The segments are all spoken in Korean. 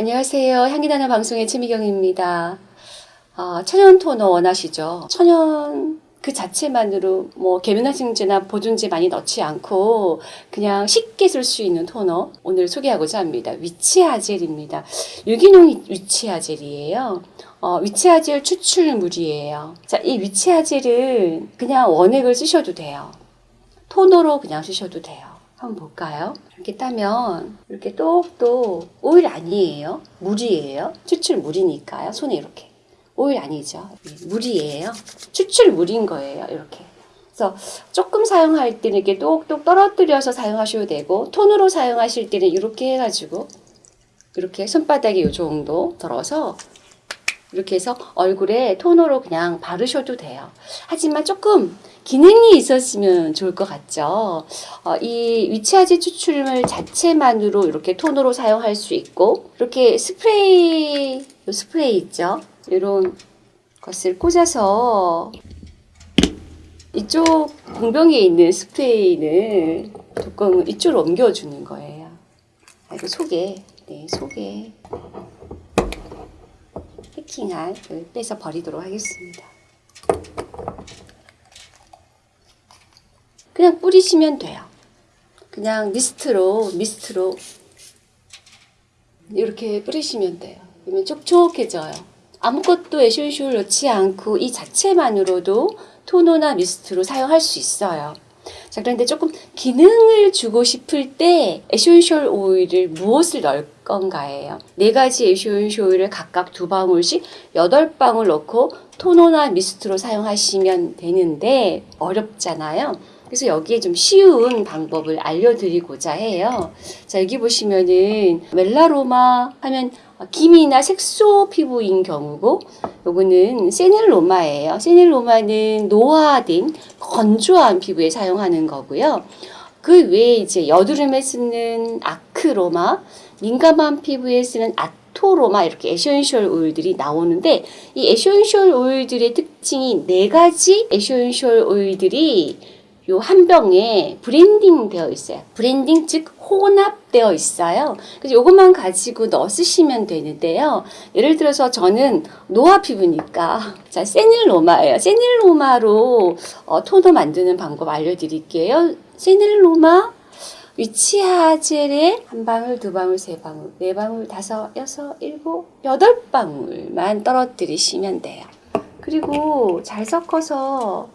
안녕하세요. 향기나는 방송의 최미경입니다. 아, 천연 토너 원하시죠? 천연 그 자체만으로 뭐 계면활성제나 보존제 많이 넣지 않고 그냥 쉽게 쓸 수 있는 토너 오늘 소개하고자 합니다. 위치아젤입니다. 유기농 위치아젤이에요. 어, 위치아젤 추출물이에요. 자, 이 위치아젤은 그냥 원액을 쓰셔도 돼요. 토너로 그냥 쓰셔도 돼요. 한번 볼까요? 이렇게 따면 이렇게 똑똑 오일 아니에요. 물이에요. 추출 물이니까요. 손에 이렇게 오일 아니죠. 물이에요. 추출 물인 거예요. 이렇게. 그래서 조금 사용할 때는 이렇게 똑똑 떨어뜨려서 사용하셔도 되고 톤으로 사용하실 때는 이렇게 해가지고 이렇게 손바닥에 이 정도 들어서 이렇게 해서 얼굴에 토너로 그냥 바르셔도 돼요. 하지만 조금 기능이 있었으면 좋을 것 같죠. 어, 이 위치아지 추출물 자체만으로 이렇게 톤으로 사용할 수 있고 이렇게 스프레이 요 스프레이 있죠. 이런 것을 꽂아서 이쪽 공병에 있는 스프레이는 뚜껑을 이쪽으로 옮겨주는 거예요. 아, 이거 속에 네 속에 을 빼서 버리도록 하겠습니다. 그냥 뿌리시면 돼요. 그냥 미스트로 미스트로 이렇게 뿌리시면 돼요. 그러면 촉촉해져요. 아무것도 에센셜 넣지 않고 이 자체만으로도 토너나 미스트로 사용할 수 있어요. 자, 그런데 조금 기능을 주고 싶을 때 에센셜 오일을 무엇을 넣을 건가예요. 네 가지 에센셜 오일을 각각 두 방울씩 여덟 방울 넣고 토너나 미스트로 사용하시면 되는데 어렵잖아요. 그래서 여기에 좀 쉬운 방법을 알려드리고자 해요. 자, 여기 보시면은 멜라로마 하면 기미나 색소 피부인 경우고 요거는 세닐로마예요. 세닐로마는 노화된 건조한 피부에 사용하는 거고요. 그 외에 이제 여드름에 쓰는 아크로마, 민감한 피부에 쓰는 아토로마 이렇게 에센셜 오일들이 나오는데 이 에센셜 오일들의 특징이 네 가지 에센셜 오일들이 요 한 병에 블렌딩 되어 있어요. 블렌딩 즉 혼합되어 있어요. 그래서 요것만 가지고 넣어 쓰시면 되는데요. 예를 들어서 저는 노화 피부니까 자 세닐로마예요. 세닐로마로 어, 토너 만드는 방법 알려드릴게요. 세닐로마 witch hazel에 한 방울, 두 방울, 세 방울, 네 방울, 다섯, 여섯, 일곱, 여덟 방울만 떨어뜨리시면 돼요. 그리고 잘 섞어서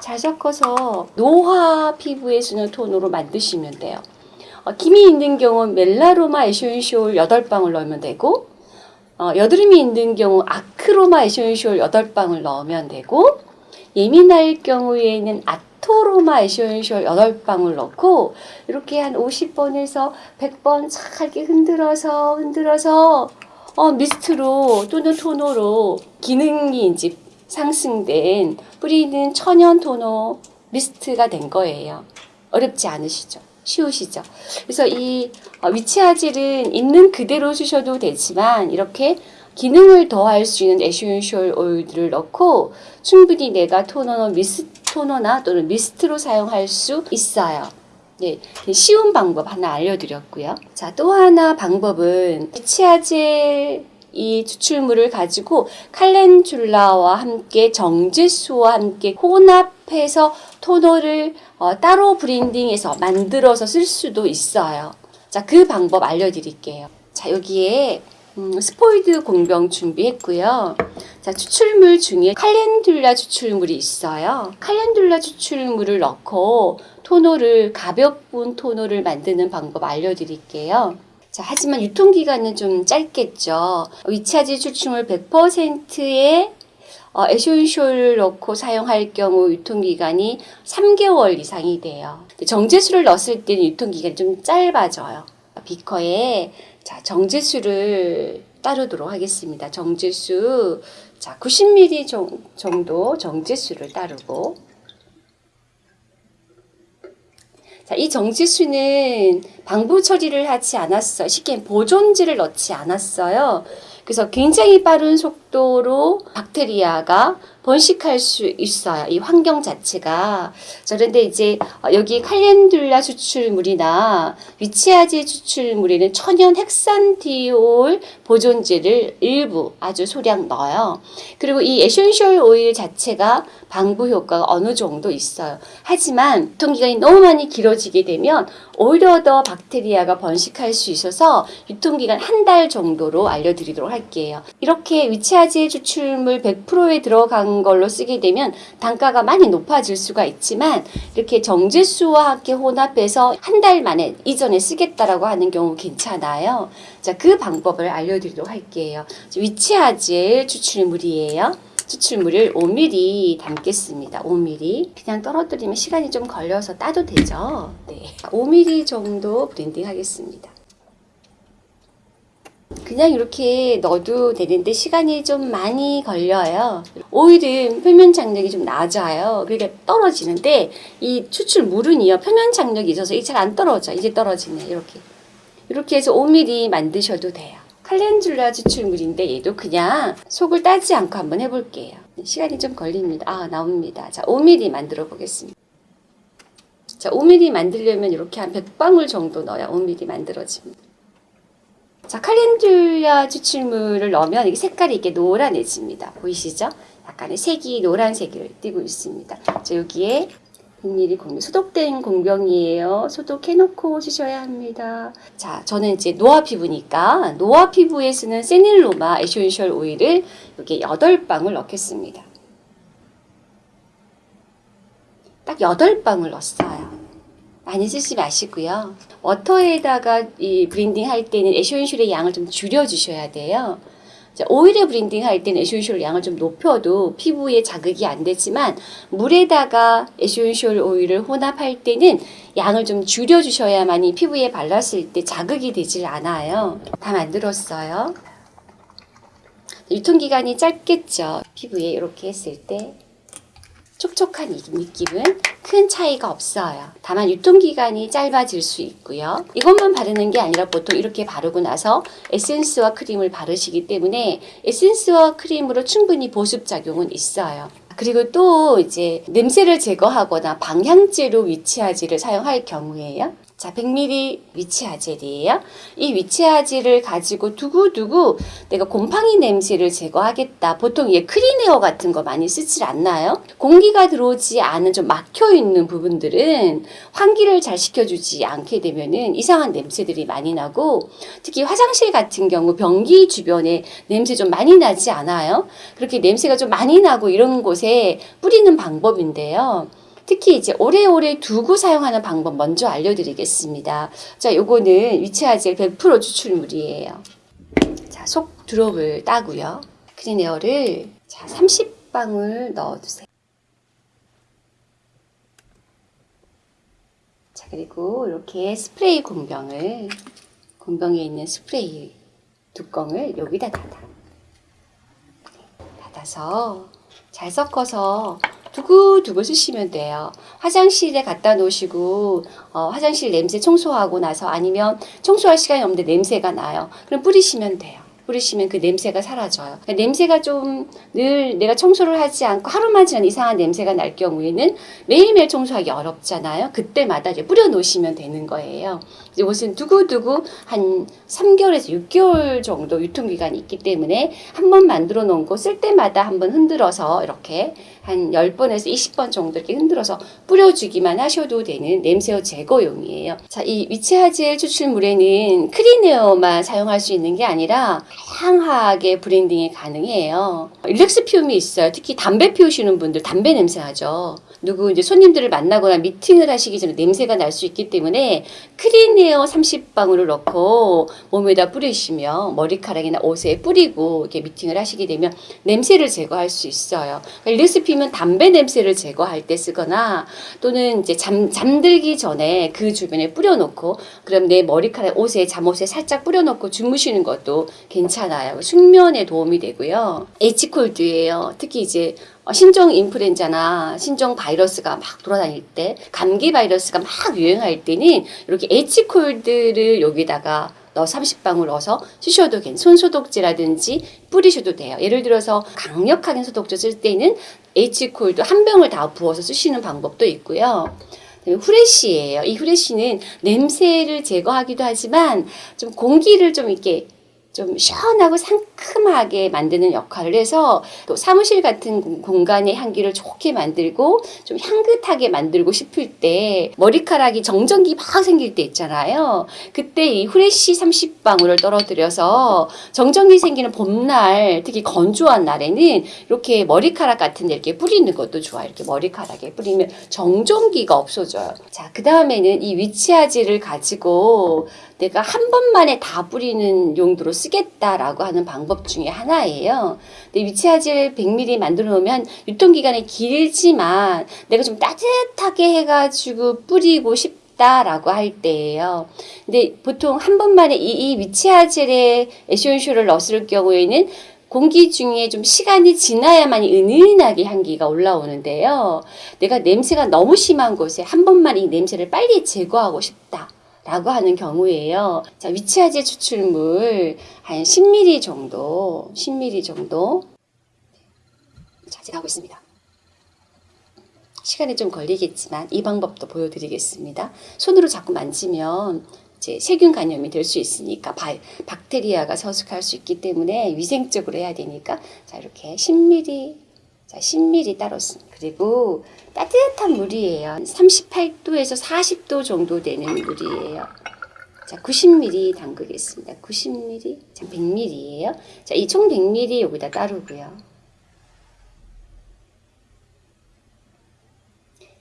잘 섞어서 노화 피부에 쓰는 토너로 만드시면 돼요. 어, 기미 있는 경우 멜라로마 에센셜 8방울 넣으면 되고 어, 여드름이 있는 경우 아크로마 에센셜 8방울 넣으면 되고 예민할 경우에는 아토로마 에센셜 8방울 넣고 이렇게 한 50번에서 100번 잘 이렇게 흔들어서 흔들어서 어, 미스트로 또는 토너로 기능이 이제 상승된 뿌리는 천연 토너 미스트가 된 거예요. 어렵지 않으시죠? 쉬우시죠? 그래서 이 어, witch hazel은 있는 그대로 쓰셔도 되지만 이렇게 기능을 더할 수 있는 에센셜 오일들을 넣고 충분히 내가 토너나 미스 토너나 또는 미스트로 사용할 수 있어요. 네, 쉬운 방법 하나 알려드렸고요. 자, 또 하나 방법은 위치아질 이 추출물을 가지고 칼렌툴라와 함께 정제수와 함께 혼합해서 토너를 어, 따로 브랜딩해서 만들어서 쓸 수도 있어요. 자, 그 방법 알려드릴게요. 자, 여기에 음, 스포이드 공병 준비했고요. 자, 추출물 중에 칼렌툴라 추출물이 있어요. 칼렌툴라 추출물을 넣고 토너를 가볍은 토너를 만드는 방법 알려드릴게요. 자, 하지만 유통기간은 좀 짧겠죠. 위치아지 추출물 100%의 어, 에센셜을 넣고 사용할 경우 유통기간이 3개월 이상이 돼요. 정제수를 넣었을 때는 유통기간이 좀 짧아져요. 비커에 자, 정제수를 따르도록 하겠습니다. 정제수 자, 90ml 정도 정제수를 따르고 자, 이 정지수는 방부 처리를 하지 않았어요. 쉽게 보존제를 넣지 않았어요. 그래서 굉장히 빠른 속도로 박테리아가 번식할 수 있어요. 이 환경 자체가. 자, 그런데 이제 어, 여기 칼렌듈라 추출물이나 위치아제 추출물에는 천연 핵산디올 보존제를 일부 아주 소량 넣어요. 그리고 이 에센셜 오일 자체가 방부 효과가 어느 정도 있어요. 하지만 유통기간이 너무 많이 길어지게 되면 오히려 더 박테리아가 번식할 수 있어서 유통기간 한 달 정도로 알려드리도록 할게요. 이렇게 위치아제 추출물 100%에 들어간 걸로 쓰게 되면 단가가 많이 높아질 수가 있지만 이렇게 정제수와 함께 혼합해서 한 달 만에 이전에 쓰겠다라고 하는 경우 괜찮아요. 자, 그 방법을 알려드리도록 할게요. 위치아제 추출물이에요. 추출물을 5ml 담겠습니다. 5ml. 그냥 떨어뜨리면 시간이 좀 걸려서 따도 되죠. 네. 5ml 정도 블렌딩 하겠습니다. 그냥 이렇게 넣어도 되는데 시간이 좀 많이 걸려요. 오일은 표면 장력이 좀 낮아요. 그러니까 떨어지는데 이 추출물은요 표면 장력이 있어서 잘안 떨어져. 이제 떨어지네 이렇게. 이렇게 해서 5mm 만드셔도 돼요. 칼렌듈라 추출물인데 얘도 그냥 속을 따지 않고 한번 해볼게요. 시간이 좀 걸립니다. 아 나옵니다. 자 5mm 만들어 보겠습니다. 자 5mm 만들려면 이렇게 한 100방울 정도 넣어야 5mm 만들어집니다. 자, 칼렌듈라 추출물을 넣으면 이게 색깔이 이렇게 노란해집니다. 보이시죠? 약간의 색이 노란색을 띠고 있습니다. 자, 여기에 100ml 공병, 소독된 공병이에요. 소독해놓고 쓰셔야 합니다. 자, 저는 이제 노화 피부니까 노화 피부에 쓰는 세닐로마 에센셜 오일을 여기에 8방울 넣겠습니다. 딱 8방울 넣었어요. 많이 쓰지 마시고요. 워터에다가 이 블렌딩 할 때는 에센셜의 양을 좀 줄여 주셔야 돼요. 자, 오일에 블렌딩 할 때는 에센셜 양을 좀 높여도 피부에 자극이 안 되지만 물에다가 에센셜 오일을 혼합할 때는 양을 좀 줄여 주셔야만이 피부에 발랐을 때 자극이 되질 않아요. 다 만들었어요. 유통기간이 짧겠죠. 피부에 이렇게 했을 때 촉촉한 이 느낌은 큰 차이가 없어요. 다만 유통기간이 짧아질 수 있고요. 이것만 바르는 게 아니라 보통 이렇게 바르고 나서 에센스와 크림을 바르시기 때문에 에센스와 크림으로 충분히 보습작용은 있어요. 그리고 또 이제 냄새를 제거하거나 방향제로 위치하지를 사용할 경우에요. 자, 100ml 위치 아젤이에요. 이 위치아젤을 가지고 두고두고 내가 곰팡이 냄새를 제거하겠다. 보통 얘 크리네어 같은 거 많이 쓰질 않나요? 공기가 들어오지 않은 좀 막혀 있는 부분들은 환기를 잘 시켜주지 않게 되면은 이상한 냄새들이 많이 나고 특히 화장실 같은 경우 변기 주변에 냄새 좀 많이 나지 않아요? 그렇게 냄새가 좀 많이 나고 이런 곳에 뿌리는 방법인데요. 특히 이제 오래오래 두고 사용하는 방법 먼저 알려드리겠습니다. 자, 요거는 witch hazel 100% 추출물이에요. 자, 속 drop을 따고요. 크리네어를 자, 30방울 넣어주세요. 자, 그리고 이렇게 스프레이 공병을 공병에 있는 스프레이 뚜껑을 여기다 닫아. 닫아서 잘 섞어서 두고두고 쓰시면 돼요. 화장실에 갖다 놓으시고 어, 화장실 냄새 청소하고 나서 아니면 청소할 시간이 없는데 냄새가 나요. 그럼 뿌리시면 돼요. 뿌리시면 그 냄새가 사라져요. 그러니까 냄새가 좀 늘 내가 청소를 하지 않고 하루만 지난 이상한 냄새가 날 경우에는 매일매일 청소하기 어렵잖아요. 그때마다 이제 뿌려 놓으시면 되는 거예요. 이것은 두고두고 한 3개월에서 6개월 정도 유통기간이 있기 때문에 한 번 만들어 놓은 거 쓸 때마다 한 번 흔들어서 이렇게 한 10번에서 20번 정도 이렇게 흔들어서 뿌려주기만 하셔도 되는 냄새 제거용이에요. 자, 이 witch hazel 추출물에는 크리네어만 사용할 수 있는 게 아니라 다양하게 블렌딩이 가능해요. 릴렉스 피움이 있어요. 특히 담배 피우시는 분들 담배 냄새 나죠. 누구 이제 손님들을 만나거나 미팅을 하시기 전에 냄새가 날 수 있기 때문에 크리네어 30방울을 넣고 몸에다 뿌리시면 머리카락이나 옷에 뿌리고 이렇게 미팅을 하시게 되면 냄새를 제거할 수 있어요. 그러니까 피우면 담배 냄새를 제거할 때 쓰거나 또는 이제 잠, 잠들기 전에 그 주변에 뿌려놓고 그럼 내 머리카락 옷에 잠옷에 살짝 뿌려놓고 주무시는 것도 괜찮아요. 숙면에 도움이 되고요. H콜드예요. 특히 이제 어, 신종 인플루엔자나 신종 바이러스가 막 돌아다닐 때 감기 바이러스가 막 유행할 때는 이렇게 H콜드를 여기다가 넣어 30방울 넣어서 쓰셔도 괜찮. 손소독제라든지 뿌리셔도 돼요. 예를 들어서 강력하게 소독제 쓸 때는 H콜도 한 병을 다 부어서 쓰시는 방법도 있고요. 후레쉬예요. 이 후레쉬는 냄새를 제거하기도 하지만 좀 공기를 좀 이렇게 좀 시원하고 상큼하게 만드는 역할을 해서 또 사무실 같은 공- 공간의 향기를 좋게 만들고 좀 향긋하게 만들고 싶을 때 머리카락이 정전기 막 생길 때 있잖아요. 그때 이 후레쉬 30방울을 떨어뜨려서 정전기 생기는 봄날 특히 건조한 날에는 이렇게 머리카락 같은 데 이렇게 뿌리는 것도 좋아요. 이렇게 머리카락에 뿌리면 정전기가 없어져요. 자, 그 다음에는 이 위치아지를 가지고 내가 한 번만에 다 뿌리는 용도로 쓰겠다라고 하는 방법 중에 하나예요. 근데 위치아질 100ml 만들어 놓으면 유통기간이 길지만 내가 좀 따뜻하게 해가지고 뿌리고 싶다라고 할 때예요. 근데 보통 한 번만에 이, 이 위치아젤에 에센쇼를 넣었을 경우에는 공기 중에 좀 시간이 지나야만이 은은하게 향기가 올라오는데요. 내가 냄새가 너무 심한 곳에 한 번만 이 냄새를 빨리 제거하고 싶다. 라고 하는 경우에요. 자, 위치아제 추출물 한 10ml 정도, 10ml 정도 자제하고 있습니다. 시간이 좀 걸리겠지만 이 방법도 보여드리겠습니다. 손으로 자꾸 만지면 이제 세균 감염이 될 수 있으니까 바, 박테리아가 서식할 수 있기 때문에 위생적으로 해야 되니까 자 이렇게 10ml 자 10ml 따로 씁니다. 그리고 따뜻한 물이에요. 38도에서 40도 정도 되는 물이에요. 자, 90ml 담그겠습니다. 90ml, 자, 100ml예요. 자, 이 총 100ml 여기다 따르고요.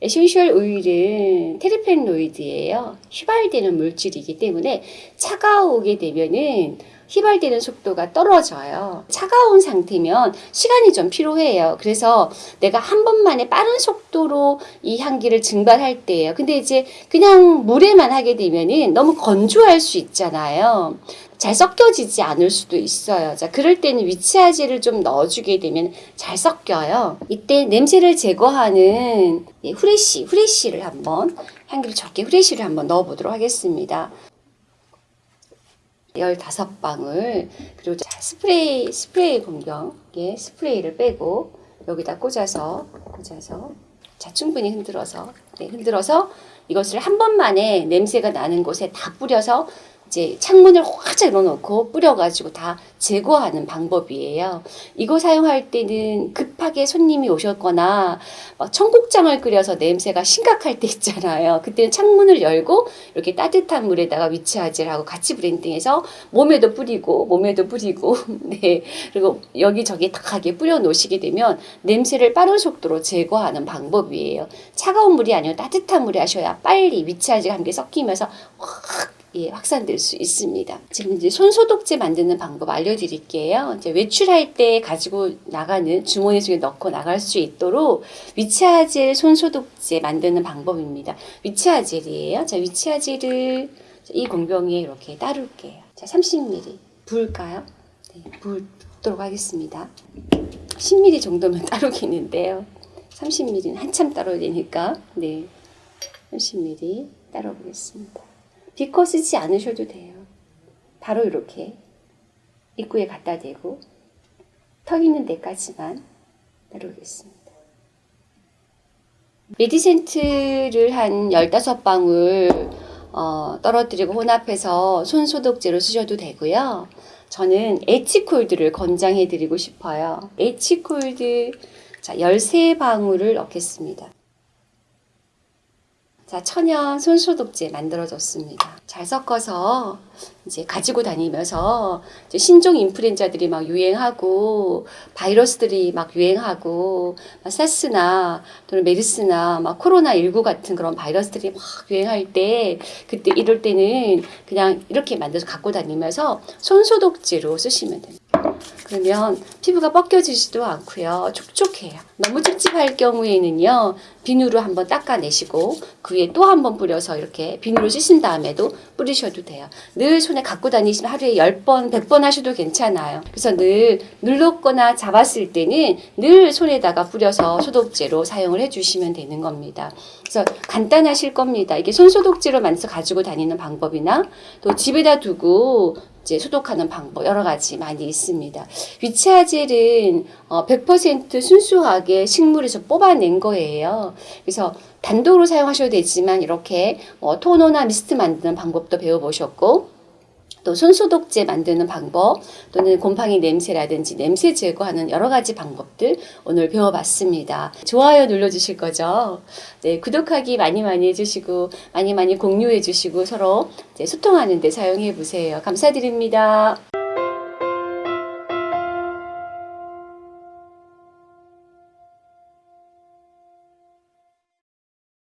에센셜 오일은 terpenoid예요. 휘발되는 물질이기 때문에 차가우게 되면은 휘발되는 속도가 떨어져요. 차가운 상태면 시간이 좀 필요해요. 그래서 내가 한 번만에 빠른 속도로 이 향기를 증발할 때예요. 근데 이제 그냥 물에만 하게 되면은 너무 건조할 수 있잖아요. 잘 섞여지지 않을 수도 있어요. 자, 그럴 때는 witch hazel을 좀 넣어주게 되면 잘 섞여요. 이때 냄새를 제거하는 예, 후레쉬, 후레쉬를 한번 향기를 적게 후레쉬를 한번 넣어보도록 하겠습니다. 15방울 그리고 자, 스프레이 스프레이 공병에 스프레이를 빼고 여기다 꽂아서 꽂아서 자 충분히 흔들어서 네, 흔들어서 이것을 한 번만에 냄새가 나는 곳에 다 뿌려서 이제 창문을 활짝 열어놓고 뿌려가지고 다 제거하는 방법이에요. 이거 사용할 때는 급하게 손님이 오셨거나 막 청국장을 끓여서 냄새가 심각할 때 있잖아요. 그때는 창문을 열고 이렇게 따뜻한 물에다가 위치아질하고 같이 브랜딩해서 몸에도 뿌리고 몸에도 뿌리고 네 그리고 여기저기 탁하게 뿌려 놓으시게 되면 냄새를 빠른 속도로 제거하는 방법이에요. 차가운 물이 아니고 따뜻한 물에 하셔야 빨리 위치아질과 함께 섞이면서 확 예, 확산될 수 있습니다. 지금 이제 손소독제 만드는 방법 알려드릴게요. 이제 외출할 때 가지고 나가는 주머니 속에 넣고 나갈 수 있도록 위치아젤 손소독제 만드는 방법입니다. 위치아젤이에요. 자, 위치아젤을 이 공병에 이렇게 따를게요. 자, 30ml 부을까요? 네, 부도록 하겠습니다. 10ml 정도면 따르겠는데요. 30ml는 한참 따라야 되니까 네, 30ml 따라 보겠습니다. 비커 쓰지 않으셔도 돼요. 바로 이렇게 입구에 갖다 대고 턱 있는 데까지만 따르겠습니다. 메디센트를 한 15방울 어, 떨어뜨리고 혼합해서 손소독제로 쓰셔도 되고요. 저는 에치콜드를 권장해 드리고 싶어요. 에치콜드 자, 13방울을 넣겠습니다. 자, 천연 손소독제 만들어졌습니다. 잘 섞어서 이제 가지고 다니면서 이제 신종 인플루엔자들이 막 유행하고 바이러스들이 막 유행하고 막 사스나 또는 메르스나 막 코로나 19 같은 그런 바이러스들이 막 유행할 때 그때 이럴 때는 그냥 이렇게 만들어서 갖고 다니면서 손소독제로 쓰시면 됩니다. 그러면 피부가 벗겨지지도 않고요. 촉촉해요. 너무 찝찝할 경우에는요. 비누로 한번 닦아내시고 그 위에 또 한번 뿌려서 이렇게 비누로 씻은 다음에도 뿌리셔도 돼요. 늘 손에 갖고 다니시면 하루에 10번, 100번 하셔도 괜찮아요. 그래서 늘 눌렀거나 잡았을 때는 늘 손에다가 뿌려서 소독제로 사용을 해주시면 되는 겁니다. 그래서 간단하실 겁니다. 이게 손소독제로 만들어서 가지고 다니는 방법이나 또 집에다 두고 이제 소독하는 방법 여러 가지 많이 있습니다. 위치아젤은 어, 100% 순수하게 식물에서 뽑아낸 거예요. 그래서 단독으로 사용하셔도 되지만 이렇게 어, 토너나 미스트 만드는 방법도 배워보셨고 또 손소독제 만드는 방법 또는 곰팡이 냄새라든지 냄새 제거하는 여러 가지 방법들 오늘 배워봤습니다. 좋아요 눌러주실 거죠? 네, 구독하기 많이 많이 해주시고 많이 많이 공유해주시고 서로 소통하는 데 사용해 보세요. 감사드립니다.